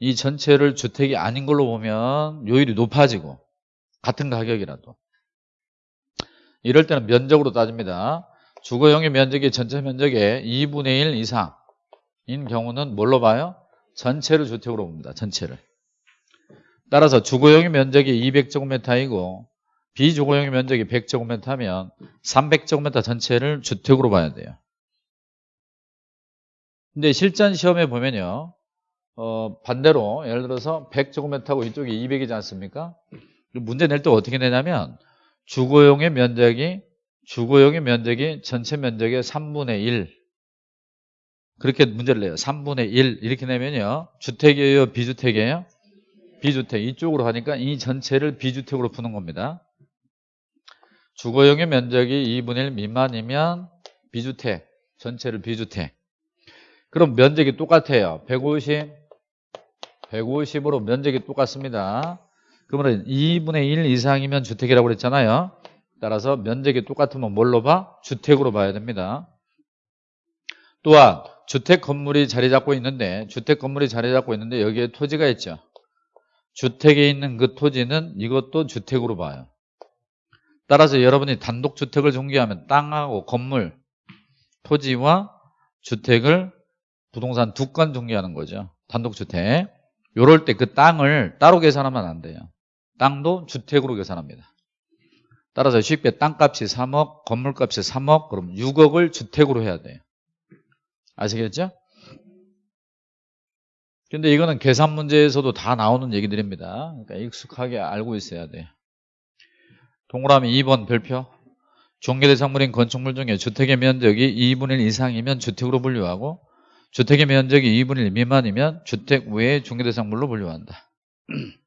이 전체를 주택이 아닌 걸로 보면 요율이 높아지고 같은 가격이라도. 이럴 때는 면적으로 따집니다. 주거용의 면적이 전체 면적의 2분의 1 이상인 경우는 뭘로 봐요? 전체를 주택으로 봅니다. 전체를. 따라서 주거용의 면적이 200제곱미터이고 비주거용의 면적이 100제곱미터면 300제곱미터 전체를 주택으로 봐야 돼요. 근데 실전 시험에 보면요. 어, 반대로 예를 들어서 100제곱미터고 이쪽이 200이지 않습니까? 문제 낼 때 어떻게 내냐면 주거용의 면적이 주거용의 면적이 전체 면적의 3분의 1 그렇게 문제를 내요. 3분의 1 이렇게 내면요. 주택이에요? 비주택이에요? 비주택 이쪽으로 하니까 이 전체를 비주택으로 푸는 겁니다. 주거용의 면적이 2분의 1 미만이면 비주택, 전체를 비주택. 그럼 면적이 똑같아요. 150, 150으로 면적이 똑같습니다. 그러면 2분의 1 이상이면 주택이라고 그랬잖아요. 따라서 면적이 똑같으면 뭘로 봐? 주택으로 봐야 됩니다. 또한 주택 건물이 자리 잡고 있는데 주택 건물이 자리 잡고 있는데 여기에 토지가 있죠. 주택에 있는 그 토지는 이것도 주택으로 봐요. 따라서 여러분이 단독 주택을 중개하면 땅하고 건물, 토지와 주택을 부동산 두건 중개하는 거죠. 단독 주택. 요럴 때 그 땅을 따로 계산하면 안 돼요. 땅도 주택으로 계산합니다. 따라서 쉽게 땅값이 3억, 건물값이 3억, 그럼 6억을 주택으로 해야 돼요. 아시겠죠? 근데 이거는 계산 문제에서도 다 나오는 얘기들입니다. 그러니까 익숙하게 알고 있어야 돼요. 동그라미 2번 별표 종계대상물인 건축물 중에 주택의 면적이 2분의 1 이상이면 주택으로 분류하고 주택의 면적이 2분의 1 미만이면 주택 외의 종계대상물로 분류한다.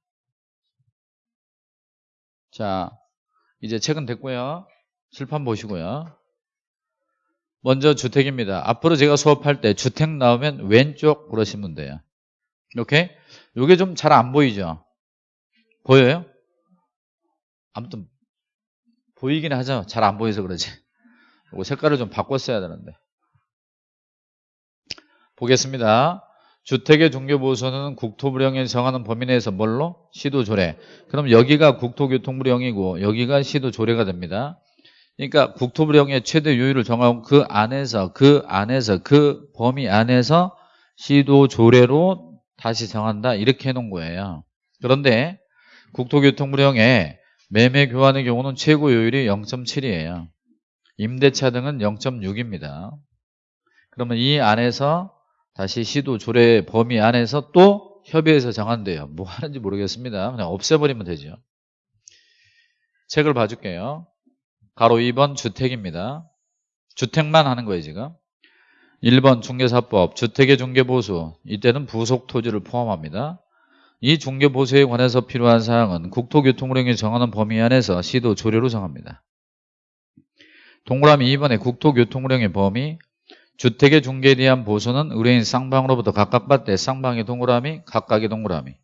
자, 이제 책은 됐고요. 실판 보시고요. 먼저 주택입니다. 앞으로 제가 수업할 때 주택 나오면 왼쪽 그러시면 돼요. 이렇게 이게 좀 잘 안 보이죠? 보여요? 아무튼 보이긴 하죠. 잘 안 보여서 그러지. 이거 색깔을 좀 바꿨어야 되는데. 보겠습니다. 주택의 종교보호소는 국토부령에 정하는 범위 내에서 뭘로? 시도조례. 그럼 여기가 국토교통부령이고 여기가 시도조례가 됩니다. 그러니까 국토부령의 최대 요율을 정하고 그 안에서 그 안에서 그 범위 안에서 시도 조례로 다시 정한다 이렇게 해놓은 거예요. 그런데 국토교통부령에 매매 교환의 경우는 최고 요율이 0.7이에요. 임대차 등은 0.6입니다. 그러면 이 안에서 다시 시도 조례 범위 안에서 또 협의해서 정한대요. 뭐 하는지 모르겠습니다. 그냥 없애버리면 되죠. 책을 봐줄게요. 가로 2번 주택입니다. 주택만 하는 거예요 지금. 1번 중개사법 주택의 중개보수 이때는 부속토지를 포함합니다. 이 중개보수에 관해서 필요한 사항은 국토교통부령이 정하는 범위 안에서 시도 조례로 정합니다. 동그라미 2번에 국토교통부령의 범위 주택의 중개에 대한 보수는 의뢰인 쌍방으로부터 각각 받되 쌍방의 동그라미 각각의 동그라미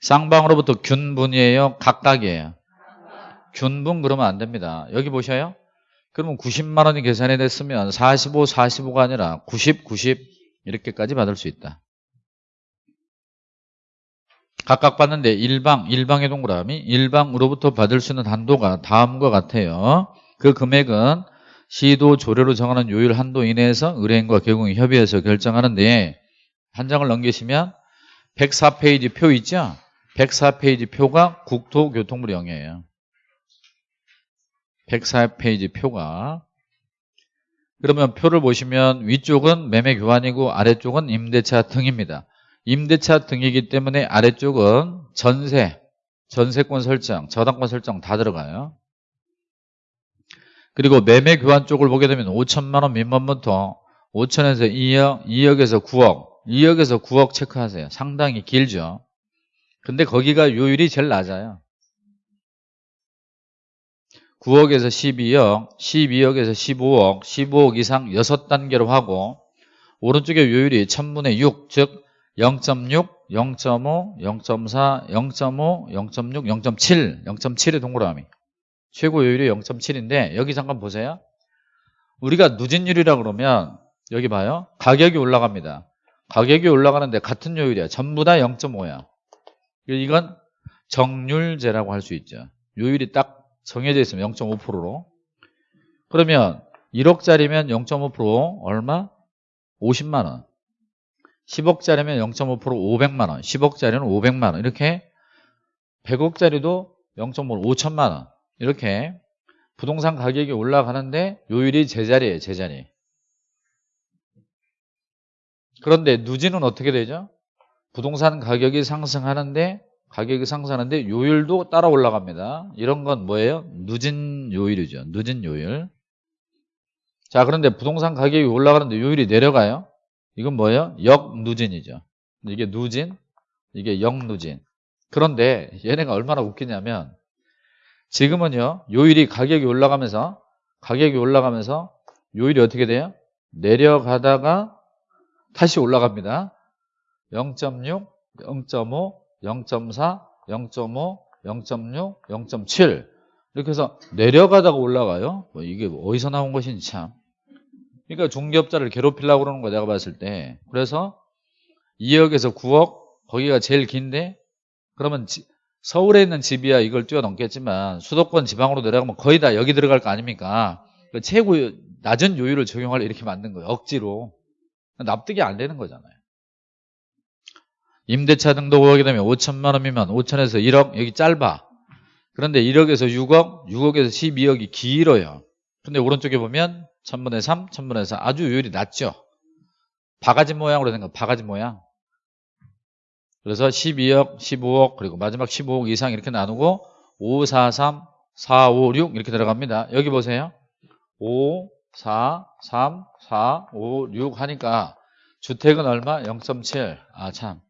쌍방으로부터 균분이에요 각각이에요 균분 그러면 안 됩니다 여기 보셔요 그러면 90만 원이 계산이 됐으면 45, 45가 아니라 90, 90 이렇게까지 받을 수 있다 각각 받는데 일방, 일방의 동그라미 일방으로부터 받을 수 있는 한도가 다음과 같아요 그 금액은 시도 조례로 정하는 요율 한도 이내에서 의뢰인과 개공이 협의해서 결정하는데 한 장을 넘기시면 104페이지 표 있죠? 104페이지 표가 국토교통부 령이에요. 104페이지 표가 그러면 표를 보시면 위쪽은 매매 교환이고 아래쪽은 임대차 등입니다. 임대차 등이기 때문에 아래쪽은 전세, 전세권 설정, 저당권 설정 다 들어가요. 그리고 매매 교환 쪽을 보게 되면 5천만 원 미만부터 5천에서 2억, 2억에서 9억, 2억에서 9억 체크하세요. 상당히 길죠. 근데 거기가 요율이 제일 낮아요. 9억에서 12억, 12억에서 15억, 15억 이상 6단계로 하고 오른쪽에 요율이 1000분의 6, 즉 0.6, 0.5, 0.4, 0.5, 0.6, 0.7, 0.7의 동그라미 최고 요율이 0.7인데 여기 잠깐 보세요. 우리가 누진율이라 그러면 여기 봐요. 가격이 올라갑니다. 가격이 올라가는데 같은 요율이야. 전부 다 0.5야. 이건 정률제라고 할 수 있죠. 요율이 딱 정해져 있으면 0.5%로. 그러면 1억짜리면 0.5% 얼마? 50만 원. 10억짜리면 0.5% 500만 원. 10억짜리는 500만 원. 이렇게 100억짜리도 0.5 5천만 원. 이렇게 부동산 가격이 올라가는데 요율이 제자리예요 제자리 그런데 누진은 어떻게 되죠? 부동산 가격이 상승하는데 가격이 상승하는데 요율도 따라 올라갑니다. 이런 건 뭐예요? 누진 요율이죠. 누진 요율. 자 그런데 부동산 가격이 올라가는데 요율이 내려가요? 이건 뭐예요? 역누진이죠. 이게 누진 이게 역누진. 그런데 얘네가 얼마나 웃기냐면 지금은요 요일이 가격이 올라가면서 가격이 올라가면서 요일이 어떻게 돼요? 내려가다가 다시 올라갑니다. 0.6, 0.5, 0.4, 0.5, 0.6, 0.7 이렇게 해서 내려가다가 올라가요 뭐 이게 어디서 나온 것인지 참 그러니까 중개업자를 괴롭히려고 그러는 거 내가 봤을 때 그래서 2억에서 9억 거기가 제일 긴데 그러면 서울에 있는 집이야 이걸 뛰어넘겠지만 수도권 지방으로 내려가면 거의 다 여기 들어갈 거 아닙니까? 그 최고 낮은 요율을 적용할 이렇게 만든 거예요. 억지로. 납득이 안 되는 거잖아요. 임대차 등록 5억이 되면 5천만 원이면 5천에서 1억 여기 짧아. 그런데 1억에서 6억, 6억에서 12억이 길어요. 근데 오른쪽에 보면 1000분의 3, 1000분의 4 아주 요율이 낮죠. 바가지 모양으로 된 거, 바가지 모양. 그래서 12억, 15억, 그리고 마지막 15억 이상 이렇게 나누고 5, 4, 3, 4, 5, 6 이렇게 들어갑니다. 여기 보세요. 5, 4, 3, 4, 5, 6 하니까 주택은 얼마? 0.7. 아, 참.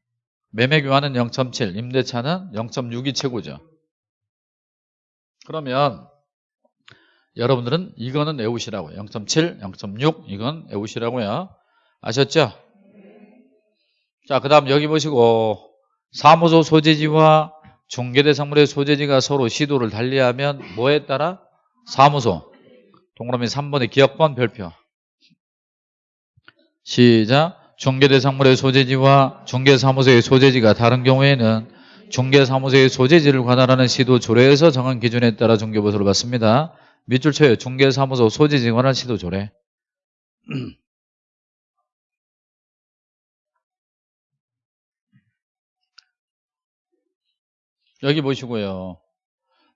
매매 교환은 0.7, 임대차는 0.6이 최고죠. 그러면 여러분들은 이거는 외우시라고요. 0.7, 0.6 이건 외우시라고요. 아셨죠? 자, 그 다음 여기 보시고 사무소 소재지와 중개대상물의 소재지가 서로 시도를 달리하면 뭐에 따라? 사무소 동그라미 3번의 기억번 별표 시작 중개대상물의 소재지와 중개사무소의 소재지가 다른 경우에는 중개사무소의 소재지를 관할하는 시도 조례에서 정한 기준에 따라 중개보수를 받습니다. 밑줄 쳐요. 중개사무소 소재지 관할 시도 조례 여기 보시고요.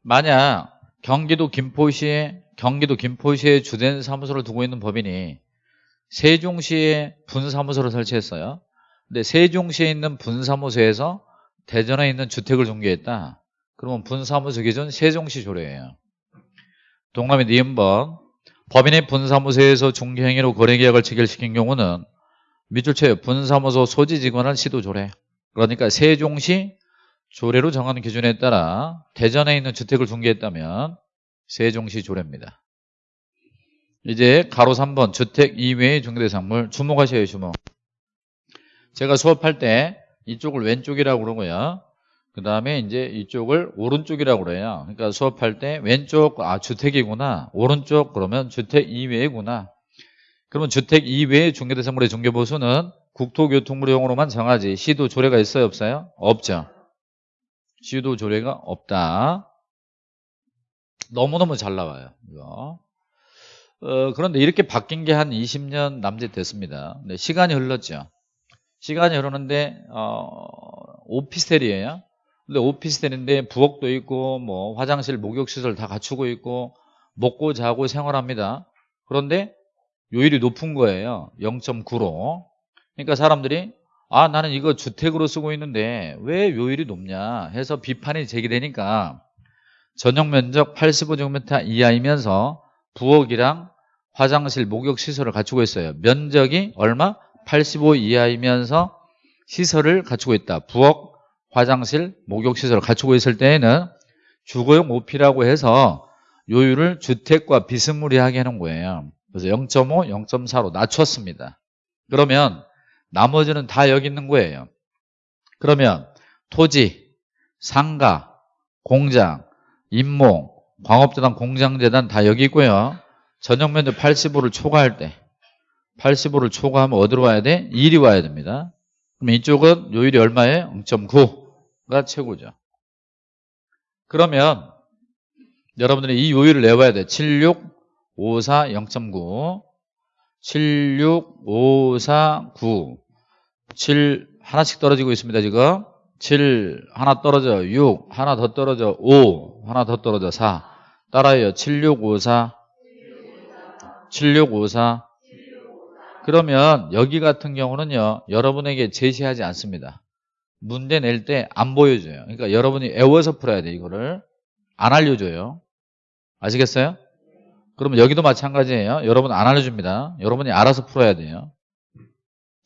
만약 경기도 김포시에 경기도 김포시에 주된 사무소를 두고 있는 법인이 세종시에 분사무소를 설치했어요. 근데 세종시에 있는 분사무소에서 대전에 있는 주택을 중개했다. 그러면 분사무소 기준 세종시 조례예요. 동남의 니은번 법인의 분사무소에서 중개행위로 거래계약을 체결시킨 경우는 밑줄 쳐요. 분사무소 소지 직원은 시도 조례. 그러니까 세종시 조례로 정하는 기준에 따라 대전에 있는 주택을 중개했다면 세종시 조례입니다. 이제 가로 3번 주택 이외의 중개대상물 주목하셔요 주목. 제가 수업할 때 이쪽을 왼쪽이라고 그러고요. 그 다음에 이제 이쪽을 오른쪽이라고 그래요. 그러니까 수업할 때 왼쪽 아 주택이구나. 오른쪽 그러면 주택 이외구나. 그러면 주택 이외의 중개대상물의 중개보수는 국토교통부령으로만 정하지 시도 조례가 있어요 없어요? 없죠. 시도 조례가 없다. 너무너무 잘 나와요. 이거. 어, 그런데 이렇게 바뀐 게 한 20년 남짓 됐습니다. 네, 시간이 흘렀죠. 시간이 흐르는데 어, 오피스텔이에요. 근데 오피스텔인데 부엌도 있고 뭐 화장실, 목욕 시설 다 갖추고 있고 먹고 자고 생활합니다. 그런데 요율이 높은 거예요. 0.9로. 그러니까 사람들이 아 나는 이거 주택으로 쓰고 있는데 왜 요율이 높냐 해서 비판이 제기되니까 전용 면적 85제곱미터 이하이면서 부엌이랑 화장실, 목욕 시설을 갖추고 있어요. 면적이 얼마? 85 이하이면서 시설을 갖추고 있다. 부엌, 화장실, 목욕 시설을 갖추고 있을 때에는 주거용 오피라고 해서 요율을 주택과 비스무리하게 해놓은 거예요. 그래서 0.5, 0.4로 낮췄습니다. 그러면 나머지는 다 여기 있는 거예요. 그러면 토지, 상가, 공장, 임모, 광업재단, 공장재단 다 여기 있고요. 전용 면적 85를 초과할 때 85를 초과하면 어디로 와야 돼? 1이 와야 됩니다. 그럼 이쪽은 요율이 얼마예요? 0.9가 최고죠. 그러면 여러분들이 이 요율을 내봐야 돼. 76, 54, 0.9 76, 54, 9 7 하나씩 떨어지고 있습니다 지금 7 하나 떨어져 6 하나 더 떨어져 5 하나 더 떨어져 4 따라해요 7654 7654 그러면 여기 같은 경우는요 여러분에게 제시하지 않습니다. 문제 낼 때 안 보여줘요. 그러니까 여러분이 애워서 풀어야 돼 이거를. 안 알려줘요. 아시겠어요? 그러면 여기도 마찬가지예요. 여러분 안 알려줍니다. 여러분이 알아서 풀어야 돼요.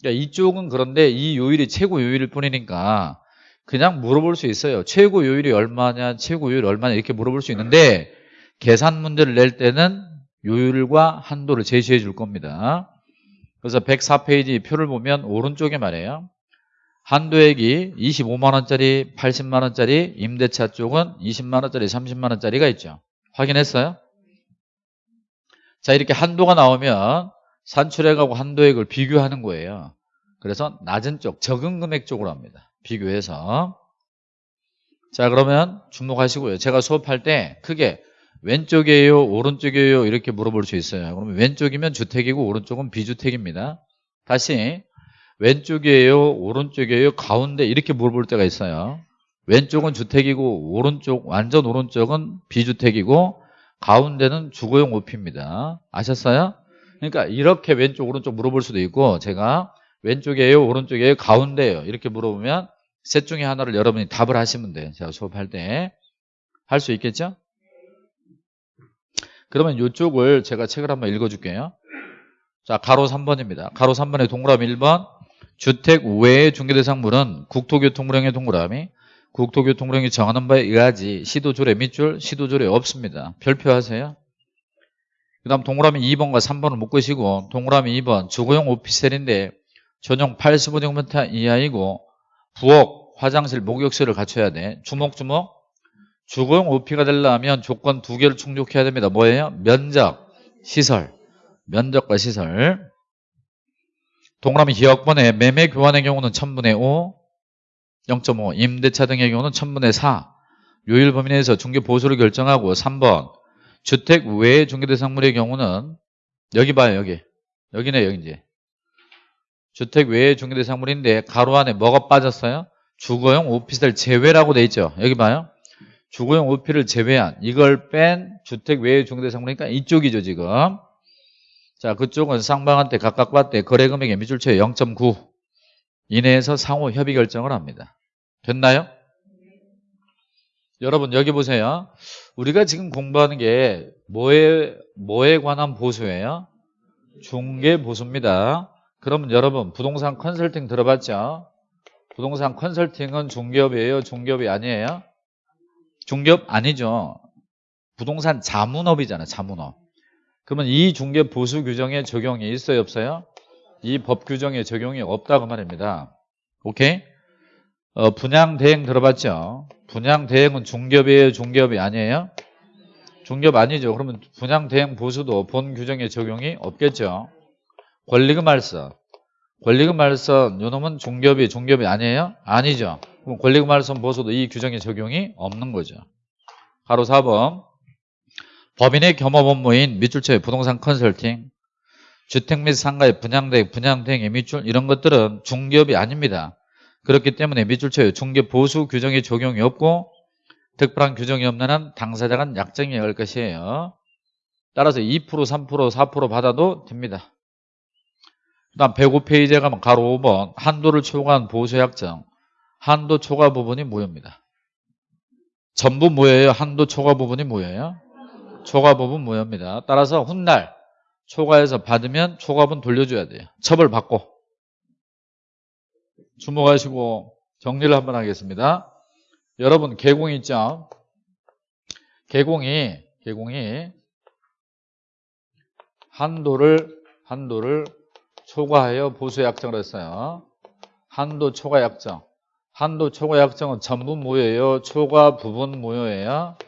그러니까 이쪽은 그런데 이 요일이 최고 요일일 뿐이니까 그냥 물어볼 수 있어요. 최고 요일이 얼마냐 최고 요일 얼마냐 이렇게 물어볼 수 있는데 계산 문제를 낼 때는 요율과 한도를 제시해 줄 겁니다. 그래서 104페이지 표를 보면 오른쪽에 말이에요. 한도액이 25만원짜리, 80만원짜리, 임대차 쪽은 20만원짜리, 30만원짜리가 있죠. 확인했어요? 자 이렇게 한도가 나오면 산출액하고 한도액을 비교하는 거예요. 그래서 낮은 쪽, 적은 금액 쪽으로 합니다. 비교해서 자 그러면 주목하시고요. 제가 수업할 때 크게 왼쪽이에요 오른쪽이에요 이렇게 물어볼 수 있어요. 그러면 왼쪽이면 주택이고 오른쪽은 비주택입니다. 다시 왼쪽이에요 오른쪽이에요 가운데 이렇게 물어볼 때가 있어요. 왼쪽은 주택이고 오른쪽 완전 오른쪽은 비주택이고 가운데는 주거용 오피입니다. 아셨어요? 그러니까 이렇게 왼쪽 오른쪽 물어볼 수도 있고 제가 왼쪽이에요 오른쪽이에요 가운데예요 이렇게 물어보면 셋 중에 하나를 여러분이 답을 하시면 돼요. 제가 수업할 때 할 수 있겠죠? 그러면 이쪽을 제가 책을 한번 읽어줄게요. 자, 가로 3번입니다. 가로 3번의 동그라미 1번 주택 외의 중개대상물은 국토교통부령의 동그라미 국토교통부령이 정하는 바에 의하지 시도조례 밑줄 시도조례 없습니다. 별표하세요. 그 다음 동그라미 2번과 3번을 묶으시고 동그라미 2번 주거용 오피스텔인데 전용 85제곱미터 이하이고 부엌, 화장실, 목욕실을 갖춰야 돼. 주먹주먹 주거용 오피가 되려면 조건 두 개를 충족해야 됩니다. 뭐예요? 면적, 시설. 면적과 시설. 동그라미 기억번에 매매 교환의 경우는 1000분의 5, 0.5, 임대차 등의 경우는 1000분의 4. 요일 범위 내에서 중개 보수를 결정하고 3번 주택 외 중개 대상물의 경우는 여기 봐요 여기 여기네 여기 이제 주택 외 중개 대상물인데 가로 안에 뭐가 빠졌어요? 주거용 오피스텔 제외라고 돼 있죠 여기 봐요 주거용 오피를 제외한 이걸 뺀 주택 외의 중개대상물이니까 이쪽이죠 지금 자, 그쪽은 쌍방한테 각각 받되 거래 금액의 미줄초의 0.9 이내에서 상호 협의 결정을 합니다. 됐나요? 여러분 여기 보세요. 우리가 지금 공부하는 게 뭐에 뭐에 관한 보수예요? 중개 보수입니다. 그러면 여러분 부동산 컨설팅 들어봤죠? 부동산 컨설팅은 중개업이에요? 중개업이 아니에요? 중개업 아니죠. 부동산 자문업이잖아요. 자문업. 그러면 이 중개 보수 규정에 적용이 있어요? 없어요? 이 법 규정에 적용이 없다고 말입니다. 오케이? 어, 분양 대행 들어봤죠? 분양 대행은 중개업이에요? 중개업이 아니에요? 중개업 아니죠. 그러면 분양 대행 보수도 본 규정에 적용이 없겠죠. 권리금 말서. 권리금 말선 요 놈은 중개업이 중개업이 아니에요? 아니죠. 그럼 권리금 말선 보수도 이 규정에 적용이 없는 거죠. 가로 4번. 법인의 겸업 업무인 밑줄처의 부동산 컨설팅, 주택 및 상가의 분양대행, 분양대행의 밑줄 이런 것들은 중개업이 아닙니다. 그렇기 때문에 밑줄처의 중개 보수 규정이 적용이 없고 특별한 규정이 없는 한 당사자간 약정이 할 것이에요. 따라서 2%, 3%, 4% 받아도 됩니다. 그 다음 105페이지에 가면 가로 5번 한도를 초과한 보수 약정 한도 초과 부분이 뭐입니다. 전부 뭐예요? 한도 초과 부분이 뭐예요? 초과 부분 뭐입니다. 따라서 훗날 초과해서 받으면 초과분 돌려줘야 돼요. 처벌 받고 주목하시고 정리를 한번 하겠습니다. 여러분 개공 있죠? 개공이 개공이 한도를 한도를 초과하여 보수 약정을 했어요. 한도 초과 약정. 한도 초과 약정은 전부 무효예요. 초과 부분 무효예요.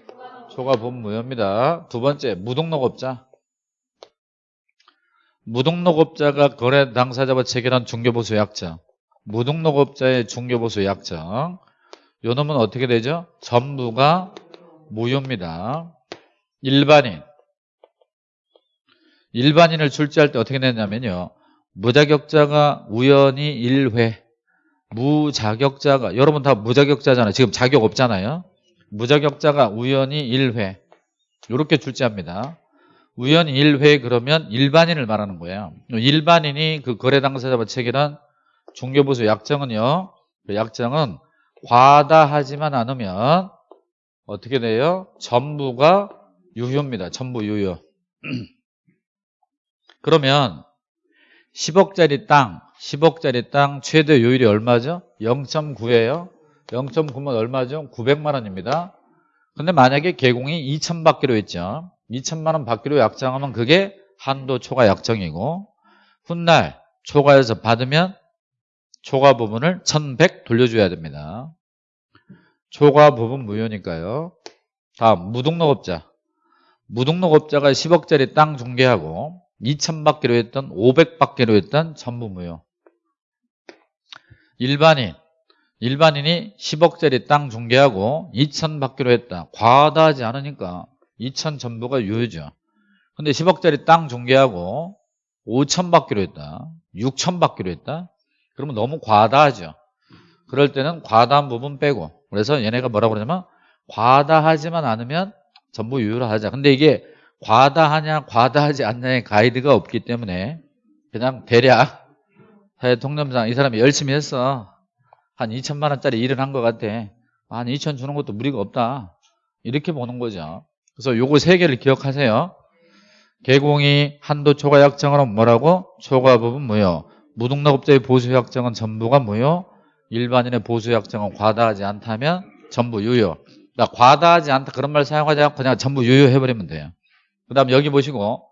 초과 부분 무효입니다. 두 번째 무등록업자. 무등록업자가 거래 당사자와 체결한 중개보수 약정. 무등록업자의 중개보수 약정. 요 놈은 어떻게 되죠? 전부가 무효입니다. 일반인. 일반인을 출제할 때 어떻게 되냐면요. 무자격자가 우연히 1회. 무자격자가 여러분 다 무자격자잖아요. 지금 자격 없잖아요. 무자격자가 우연히 1회. 이렇게 출제합니다. 우연히 1회 그러면 일반인을 말하는 거예요. 일반인이 그 거래 당사자와 체결한 중개보수 약정은요. 그 약정은 과다하지만 않으면 어떻게 돼요? 전부가 유효입니다. 전부 유효. 그러면 10억짜리 땅, 10억짜리 땅 최대 요율이 얼마죠? 0.9예요. 0.9면 얼마죠? 900만 원입니다. 근데 만약에 개공이 2천 받기로 했죠. 2천만 원 받기로 약정하면 그게 한도 초과 약정이고 훗날 초과해서 받으면 초과 부분을 1100 돌려줘야 됩니다. 초과 부분 무효니까요. 다음 무등록업자. 무등록업자가 10억짜리 땅 중개하고 2천 받기로 했던 500 받기로 했던 전부 무효. 일반인. 일반인이 10억짜리 땅 중개하고 2천 받기로 했다. 과다하지 않으니까 2천 전부가 유효죠. 근데 10억짜리 땅 중개하고 5천 받기로 했다. 6천 받기로 했다. 그러면 너무 과다하죠. 그럴 때는 과다한 부분 빼고 그래서 얘네가 뭐라고 그러냐면 과다하지만 않으면 전부 유효로 하자. 근데 이게 과다하냐 과다하지 않냐의 가이드가 없기 때문에 그냥 대략 사회 통념상 이 사람이 열심히 했어. 한 2천만 원짜리 일을 한 것 같아. 한 2천 주는 것도 무리가 없다. 이렇게 보는 거죠. 그래서 요거 세 개를 기억하세요. 개공이 한도 초과 약정으로 뭐라고? 초과 부분 무효. 무등록업자의 보수 약정은 전부가 무효. 일반인의 보수 약정은 과다하지 않다면 전부 유효. 그러니까 과다하지 않다 그런 말 사용하지 않고 그냥 전부 유효해버리면 돼요. 그 다음 여기 보시고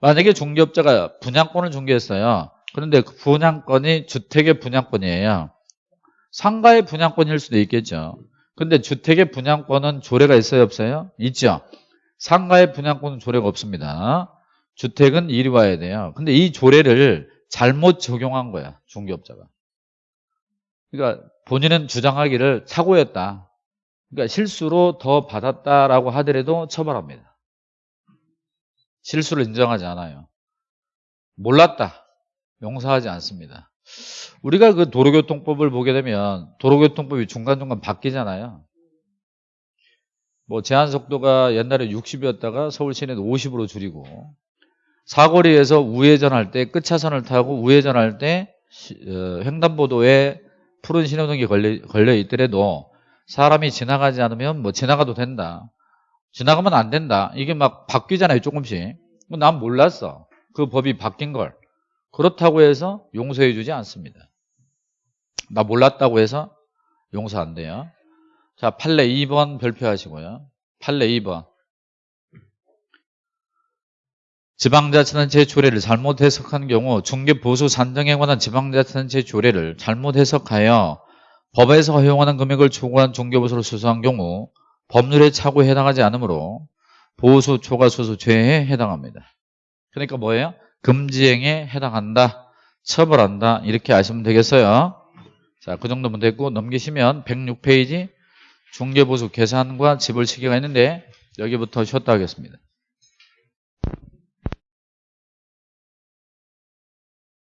만약에 중개업자가 분양권을 중개했어요. 그런데 그 분양권이 주택의 분양권이에요. 상가의 분양권일 수도 있겠죠. 근데 주택의 분양권은 조례가 있어요 없어요? 있죠. 상가의 분양권은 조례가 없습니다. 주택은 이리 와야 돼요. 근데 이 조례를 잘못 적용한 거야 중개업자가. 그러니까 본인은 주장하기를 사고였다. 그러니까 실수로 더 받았다라고 하더라도 처벌합니다. 실수를 인정하지 않아요. 몰랐다. 용서하지 않습니다. 우리가 그 도로교통법을 보게 되면 도로교통법이 중간중간 바뀌잖아요. 뭐 제한 속도가 옛날에 60이었다가 서울 시내도 50으로 줄이고 사거리에서 우회전할 때 끝차선을 타고 우회전할 때 시- 어, 횡단보도에 푸른 신호등이 걸려, 있더라도 사람이 지나가지 않으면 뭐 지나가도 된다. 지나가면 안 된다. 이게 막 바뀌잖아요, 조금씩. 뭐난 몰랐어. 그 법이 바뀐 걸. 그렇다고 해서 용서해 주지 않습니다. 나 몰랐다고 해서 용서 안 돼요. 자, 판례 2번 별표하시고요. 판례 2번. 지방자치단체 조례를 잘못 해석한 경우 중개보수 산정에 관한 지방자치단체 조례를 잘못 해석하여 법에서 허용하는 금액을 초과한 중개보수를 수수한 경우 법률의 착오에 해당하지 않으므로 보수 초과 수수 죄에 해당합니다. 그러니까 뭐예요? 금지행에 해당한다. 처벌한다. 이렇게 아시면 되겠어요. 자, 그 정도면 됐고 넘기시면 106페이지 중개보수 계산과 지불 시기가 있는데 여기부터 쉬었다 하겠습니다.